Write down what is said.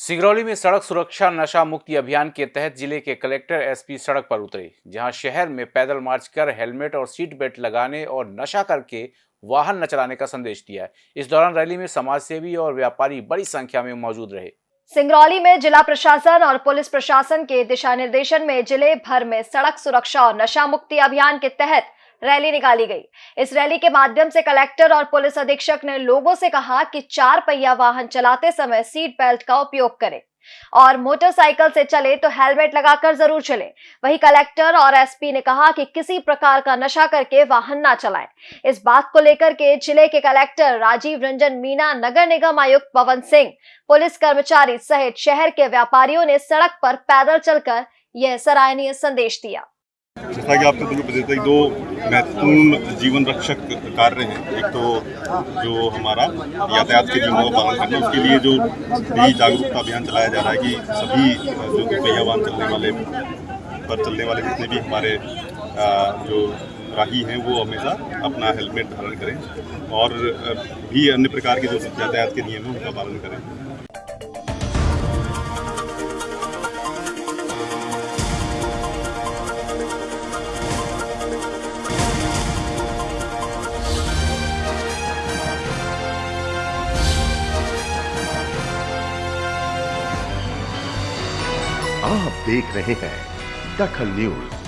सिंगरौली में सड़क सुरक्षा नशा मुक्ति अभियान के तहत ज़िले के कलेक्टर एसपी सड़क पर उतरे, जहाँ शहर में पैदल मार्च कर हेलमेट और सीट बेल्ट लगाने और नशा करके वाहन न चलाने का संदेश दिया इस दौरान रैली में समाज सेवी और व्यापारी बड़ी संख्या में मौजूद रहे। सिंगरौली में जिला प्रशासन और पुलिस प्रशासन के दिशा निर्देशन में ज़िले भर में सड़क सुरक्षा और नशा मुक्ति अभियान के तहत रैली निकाली गई। इस रैली के माध्यम से कलेक्टर और पुलिस अधीक्षक ने लोगों से कहा कि चार पहिया वाहन चलाते समय सीट बेल्ट का उपयोग करें और मोटरसाइकिल से चले तो हेलमेट लगाकर ज़रूर चले। वही कलेक्टर और एसपी ने कहा कि किसी प्रकार का नशा करके वाहन ना चलाएँ। इस बात को लेकर के ज़िले के कलेक्टर राजीव रंजन मीना नगर निगम आयुक्त पवन सिंह, पुलिस कर्मचारी सहित शहर के व्यापारियों ने सड़क पर पैदल चलकर यह सराहनीय संदेश दिया। जैसा कि आपको दुर्ग देते दो महत्वपूर्ण जीवन रक्षक कार्य हैं। एक तो जो हमारा यातायात के नियमों का पालन करना, उसके लिए जो भी जागरूकता अभियान चलाया जा रहा है कि सभी जो पहिया वाहन चलने वाले, पर चलने वाले जितने भी हमारे जो राही हैं, वो हमेशा अपना हेलमेट धारण करें और भी अन्य प्रकार के जो यातायात के नियम हैं, उनका पालन करें। आप देख रहे हैं दखल न्यूज़।